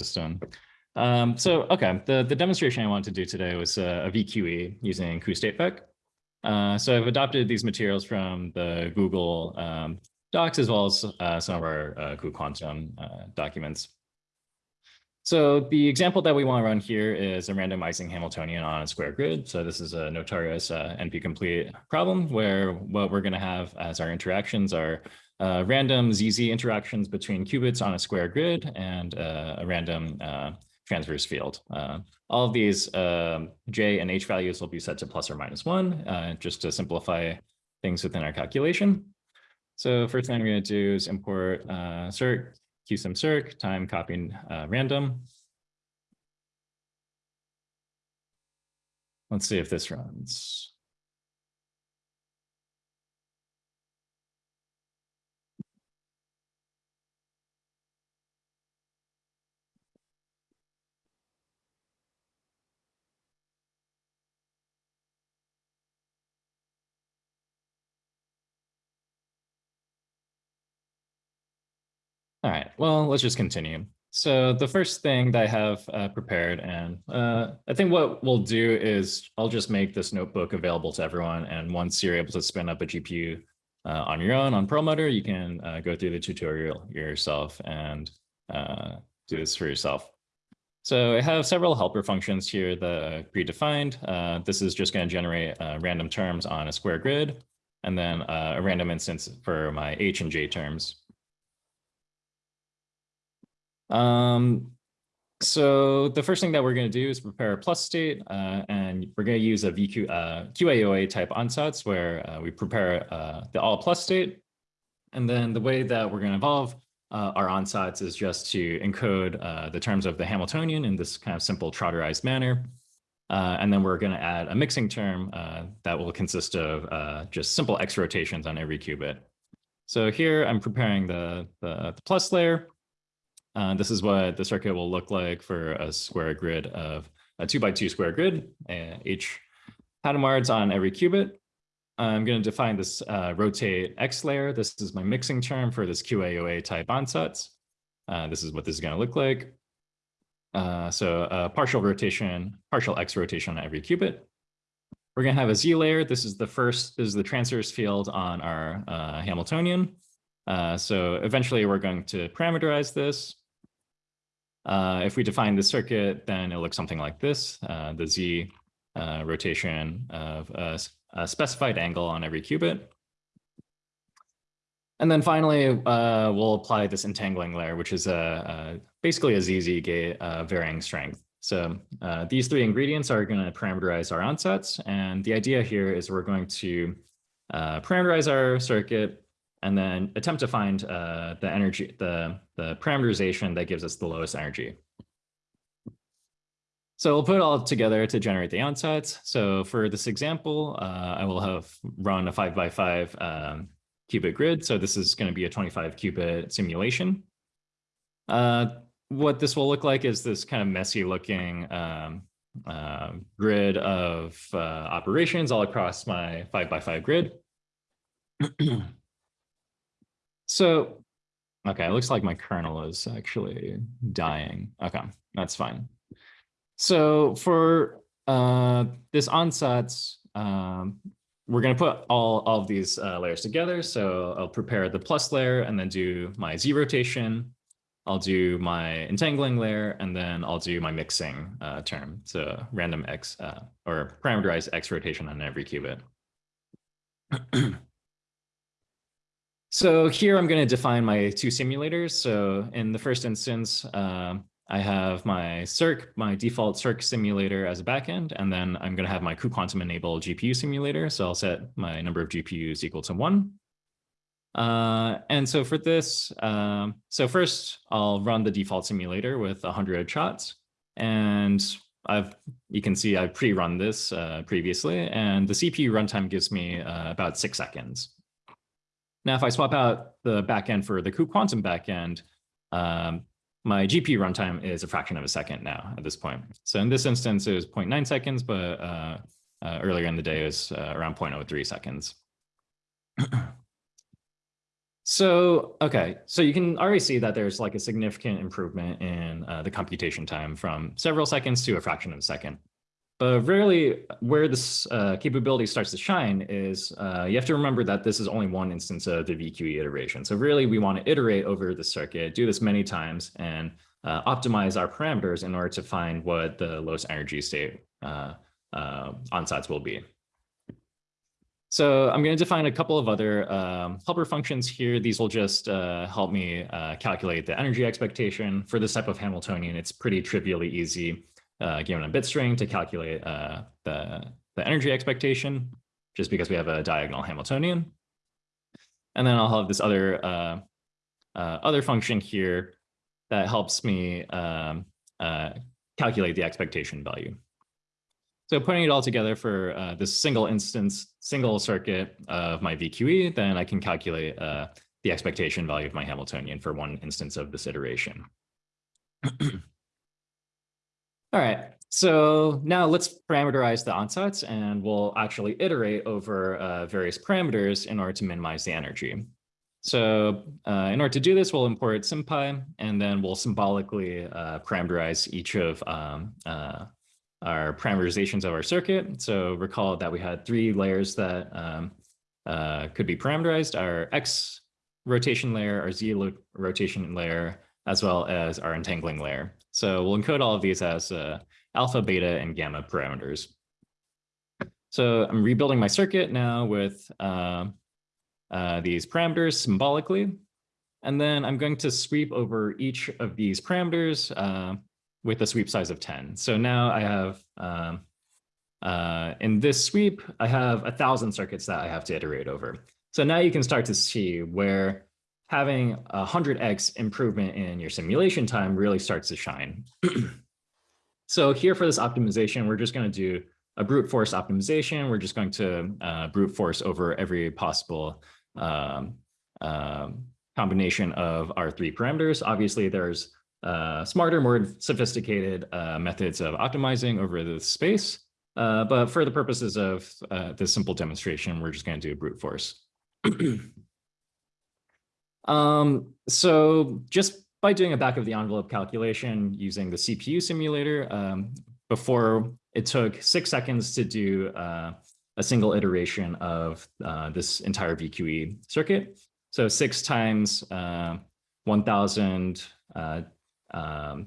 system. Um, so, okay, the, the demonstration I wanted to do today was uh, a VQE using cuStateVec. Uh, so I've adopted these materials from the Google um, docs as well as uh, some of our uh, cuQuantum uh, documents. So the example that we want to run here is a random Ising Hamiltonian on a square grid. So this is a notorious uh, NP-complete problem where what we're going to have as our interactions are uh, random ZZ interactions between qubits on a square grid and uh, a random uh, transverse field. Uh, all of these um, J and H values will be set to plus or minus one, uh, just to simplify things within our calculation. So first thing I'm going to do is import uh, Cirq, qsim circ, time copying uh, random. Let's see if this runs. All right, well, let's just continue. So the first thing that I have uh, prepared, and uh, I think what we'll do is I'll just make this notebook available to everyone. And once you're able to spin up a GPU uh, on your own on Perlmutter, you can uh, go through the tutorial yourself and uh, do this for yourself. So I have several helper functions here that are predefined. Uh, this is just going to generate random terms on a square grid, and then a random instance for my H and J terms. Um, so the first thing that we're going to do is prepare a plus state, uh, and we're going to use a VQ, uh, QAOA type ansatz where uh, we prepare uh, the all plus state. And then the way that we're going to evolve uh, our ansatz is just to encode uh, the terms of the Hamiltonian in this kind of simple trotterized manner. and then we're going to add a mixing term that will consist of just simple X rotations on every qubit. So here I'm preparing the, the, the plus layer. Uh, this is what the circuit will look like for a square grid of a two by two square grid, uh, H Hadamards on every qubit. I'm going to define this uh, rotate X layer. This is my mixing term for this QAOA type ansatz. Uh, this is what this is going to look like. Uh, so a partial rotation, partial X rotation on every qubit. We're going to have a Z layer. This is the first, this is the transverse field on our uh, Hamiltonian. Uh, so eventually we're going to parameterize this. Uh, if we define the circuit, then it looks something like this, uh, the Z uh, rotation of a, a, specified angle on every qubit. And then finally, uh, we'll apply this entangling layer, which is a, a basically a ZZ gate uh, varying strength. So uh, these three ingredients are going to parameterize our ansatz. And the idea here is we're going to parameterize our circuit and then attempt to find uh, the energy, the, the parameterization that gives us the lowest energy. So we'll put it all together to generate the ansatz. So for this example, uh, I will have run a five by five um, qubit grid. So this is going to be a 25 qubit simulation. Uh, what this will look like is this kind of messy looking um, uh, grid of uh, operations all across my five by five grid. So, okay, it looks like my kernel is actually dying. Okay, that's fine. So for uh, this ansatz, um, we're going to put all, all of these uh, layers together. So I'll prepare the plus layer and then do my Z rotation. I'll do my entangling layer, and then I'll do my mixing uh, term. So random X uh, or parameterized X rotation on every qubit. So here I'm going to define my two simulators. So in the first instance, uh, I have my Cirq, my default Cirq simulator as a backend, and then I'm going to have my cuQuantum enable GPU simulator. So I'll set my number of GPUs equal to one. Uh, and so for this, um, so first I'll run the default simulator with 100 shots. And I've, you can see I've pre-run this uh, previously, and the CPU runtime gives me uh, about six seconds. Now, if I swap out the backend for the cuQuantum backend, um, my GPU runtime is a fraction of a second now at this point. So in this instance, it was 0.9 seconds, but uh, uh, earlier in the day, it was uh, around 0.03 seconds. So, okay, so you can already see that there's like a significant improvement in uh, the computation time from several seconds to a fraction of a second. But really where this uh, capability starts to shine is uh, you have to remember that this is only one instance of the VQE iteration. So really we want to iterate over the circuit, do this many times and uh, optimize our parameters in order to find what the lowest energy state uh, uh, ansatz will be. So I'm going to define a couple of other um, helper functions here. These will just uh, help me uh, calculate the energy expectation. For this type of Hamiltonian, it's pretty trivially easy, uh, given a bit string, to calculate uh, the, the energy expectation, just because we have a diagonal Hamiltonian. And then I'll have this other uh, uh, other function here that helps me um, calculate the expectation value. So putting it all together for uh, this single instance, single circuit of my VQE, then I can calculate uh, the expectation value of my Hamiltonian for one instance of this iteration. all right, so now let's parameterize the ansatz and we'll actually iterate over uh, various parameters in order to minimize the energy. So uh, in order to do this, we'll import SymPy and then we'll symbolically uh, parameterize each of um, uh, our parameterizations of our circuit. So recall that we had three layers that um, uh, could be parameterized, our X rotation layer, our Z rotation layer, as well as our entangling layer. So we'll encode all of these as uh, alpha, beta, and gamma parameters. So I'm rebuilding my circuit now with uh, uh, these parameters symbolically. And then I'm going to sweep over each of these parameters uh, with a sweep size of 10. So now I have, um, uh, in this sweep, I have a thousand circuits that I have to iterate over. So now you can start to see where having a 100x improvement in your simulation time really starts to shine. so here for this optimization, we're just going to do a brute force optimization. We're just going to uh, brute force over every possible um, um, combination of our three parameters. Obviously, there's uh, smarter, more sophisticated uh, methods of optimizing over the space. Uh, but for the purposes of uh, this simple demonstration, we're just going to do a brute force. um, so just by doing a back of the envelope calculation using the CPU simulator, um, before it took six seconds to do uh, a single iteration of uh, this entire VQE circuit. So six times 1,000 um,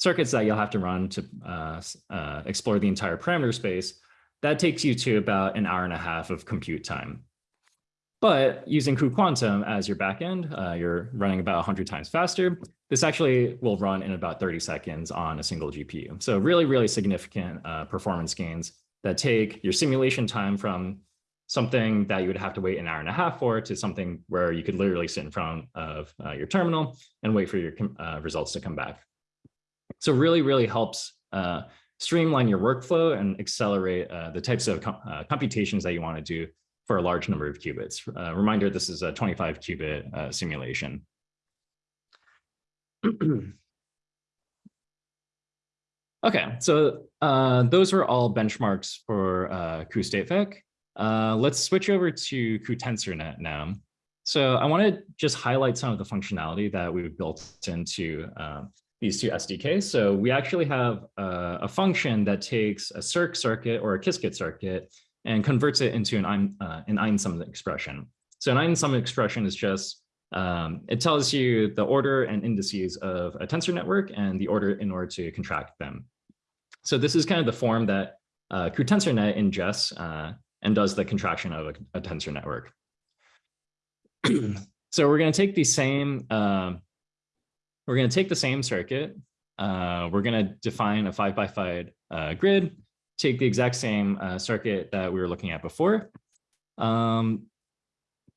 circuits that you'll have to run to uh, uh, explore the entire parameter space, that takes you to about an hour and a half of compute time. But using cuQuantum as your backend, uh, you're running about 100 times faster. This actually will run in about 30 seconds on a single GPU. So really, really significant uh, performance gains that take your simulation time from something that you would have to wait an hour and a half for to something where you could literally sit in front of uh, your terminal and wait for your uh, results to come back. So really, really helps uh, streamline your workflow and accelerate uh, the types of com uh, computations that you want to do for a large number of qubits. Uh, reminder, this is a 25 qubit simulation. okay, so those are all benchmarks for uh, cuStateVec. Uh, let's switch over to cuTensorNet now. So I want to just highlight some of the functionality that we've built into uh, these two SDKs. So we actually have a, a, function that takes a Cirq circuit or a Qiskit circuit and converts it into an, uh, an einsum expression. So an einsum expression is just, um, it tells you the order and indices of a tensor network and the order in order to contract them. So this is kind of the form that uh, cuTensorNet ingests uh, and does the contraction of a, a tensor network. so we're going to take the same, uh, we're going to take the same circuit. Uh, we're going to define a five by five uh, grid, take the exact same uh, circuit that we were looking at before. Um,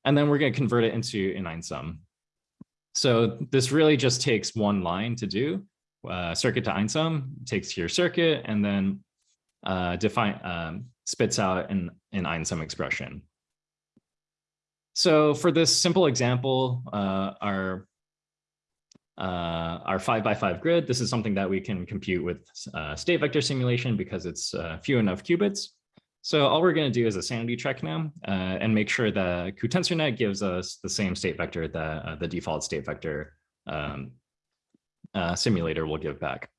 and then we're going to convert it into an einsum. So this really just takes one line to do. Uh, circuit to einsum takes your circuit and then uh, define um, spits out an, an einsum expression. So for this simple example, uh, our uh, our five by five grid, this is something that we can compute with uh, state vector simulation because it's uh, few enough qubits. So all we're going to do is a sanity check now uh, and make sure that cuTensorNet gives us the same state vector that uh, the default state vector um, uh, simulator will give back.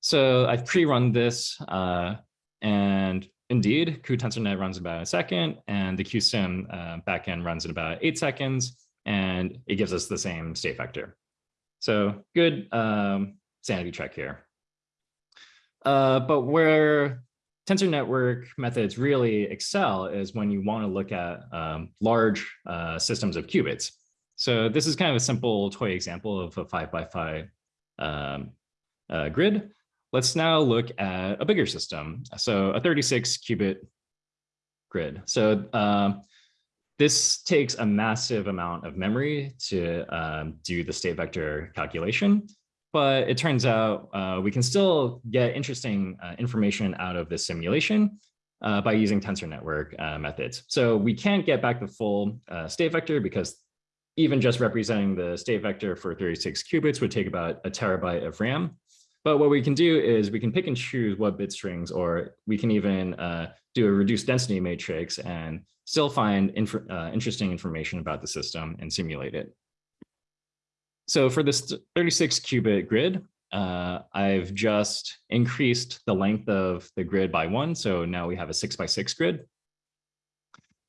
So I've pre-run this and indeed cuTensorNet runs about a second and the QSIM backend runs in about eight seconds and it gives us the same state vector. So good um, sanity check here. Uh, but where tensor network methods really excel is when you want to look at um, large uh, systems of qubits. So this is kind of a simple toy example of a five by five um, uh, grid. Let's now look at a bigger system. So a 36 qubit grid. So um, this takes a massive amount of memory to um, do the state vector calculation but it turns out uh, we can still get interesting uh, information out of this simulation uh, by using tensor network uh, methods. So we can't get back the full uh, state vector because even just representing the state vector for 36 qubits would take about a terabyte of RAM. But what we can do is we can pick and choose what bit strings, or we can even uh, do a reduced density matrix and still find inf interesting information about the system and simulate it. So for this 36 qubit grid, uh, I've just increased the length of the grid by one. So now we have a six by six grid.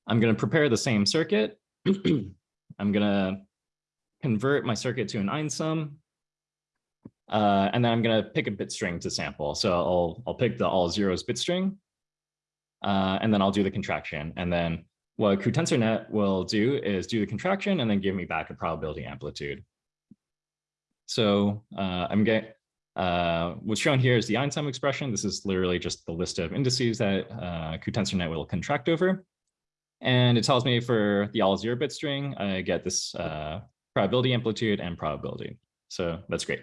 I'm going to prepare the same circuit. I'm going to convert my circuit to an einsum. Uh, and then I'm going to pick a bit string to sample. So I'll, I'll pick the all zeros bit string. Uh, and then I'll do the contraction. And then what cuTensorNet will do is do the contraction and then give me back a probability amplitude. So uh, I'm getting, uh, what's shown here is the einsum expression. This is literally just the list of indices that uh, will contract over. And it tells me for the all zero bit string, I get this uh, probability amplitude and probability. So that's great.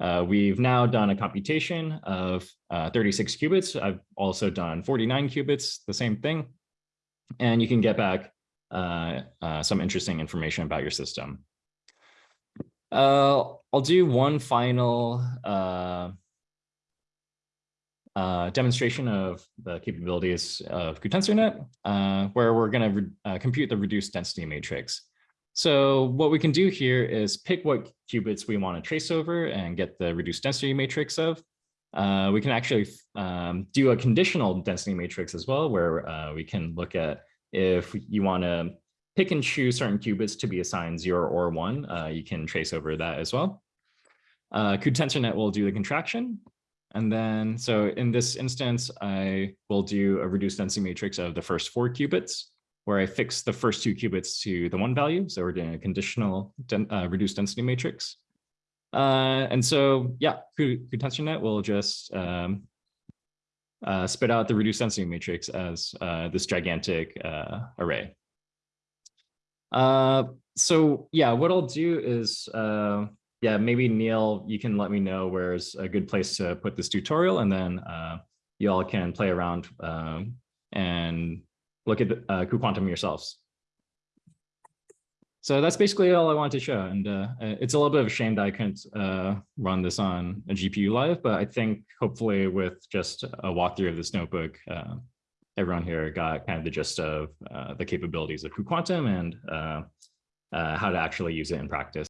Uh, we've now done a computation of uh, 36 qubits. I've also done 49 qubits, the same thing. And you can get back uh, uh, some interesting information about your system. Uh, I'll do one final uh, uh, demonstration of the capabilities of cuTensorNet, uh, where we're going to compute the reduced density matrix. So what we can do here is pick what qubits we want to trace over and get the reduced density matrix of. Uh, we can actually um, do a conditional density matrix as well, where uh, we can look at if you want to pick and choose certain qubits to be assigned zero or one, uh, you can trace over that as well. Uh, will do the contraction. And then, so in this instance, I will do a reduced density matrix of the first four qubits, where I fix the first two qubits to the one value. So we're doing a conditional uh, reduced density matrix. Uh, and so, yeah, cuTensorNet will just um, uh, spit out the reduced density matrix as uh, this gigantic uh, array. Uh, so yeah, what I'll do is, yeah, maybe Neil, you can let me know where's a good place to put this tutorial and then uh, you all can play around um, and look at uh, cuQuantum yourselves. So that's basically all I wanted to show. And uh, it's a little bit of a shame that I couldn't uh, run this on a GPU live, but I think hopefully with just a walkthrough of this notebook, uh, everyone here got kind of the gist of uh, the capabilities of cuQuantum and uh, uh, how to actually use it in practice.